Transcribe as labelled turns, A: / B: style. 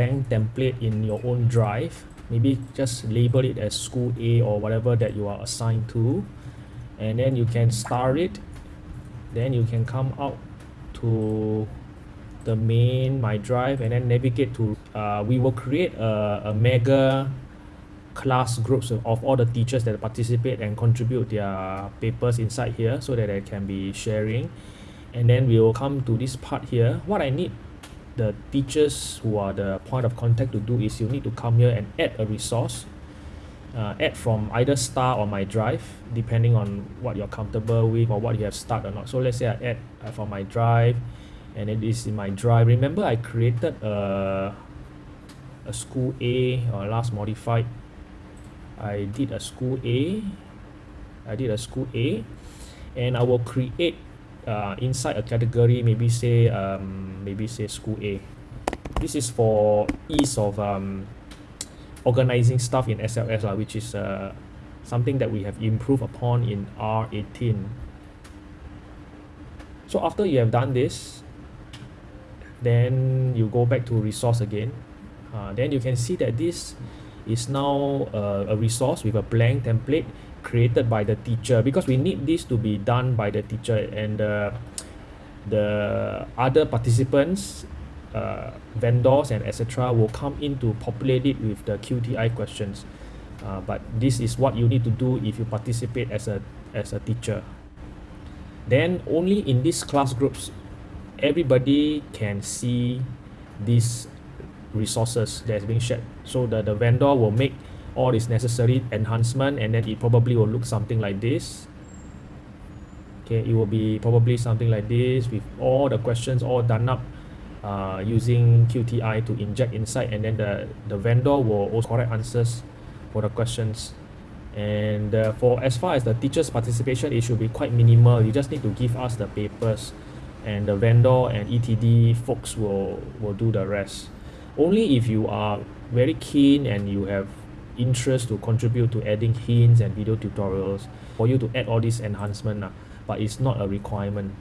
A: blank template in your own drive. Maybe just label it as school A or whatever that you are assigned to. And then you can star it. Then you can come out to the main my drive and then navigate to uh, we will create a, a mega class groups of all the teachers that participate and contribute their papers inside here so that they can be sharing. And then we will come to this part here. What I need the teachers who are the point of contact to do is you need to come here and add a resource uh, add from either star or my drive depending on what you're comfortable with or what you have started or not. So let's say I add uh, my drive and it is in my drive. Remember I created a, a school A or last modified. I did a school A I did a school A and I will create uh, inside a category maybe say um, maybe say school A. This is for ease of um, organizing stuff in SLS uh, which is uh, something that we have improved upon in R18 so after you have done this then you go back to resource again. Uh, then you can see that this is now uh, a resource with a blank template created by the teacher because we need this to be done by the teacher and uh, the other participants uh, vendors and etc will come in to populate it with the QTI questions. Uh, but this is what you need to do if you participate as a as a teacher. Then only in these class groups everybody can see these resources that is being shared. So the, the vendor will make all this necessary enhancement and then it probably will look something like this. Okay it will be probably something like this with all the questions all done up uh, using QTI to inject inside and then the, the vendor will also correct answers for the questions. And uh, for as far as the teachers participation it should be quite minimal. You just need to give us the papers and the vendor and ETD folks will will do the rest. Only if you are very keen and you have interest to contribute to adding hints and video tutorials for you to add all these enhancement but it's not a requirement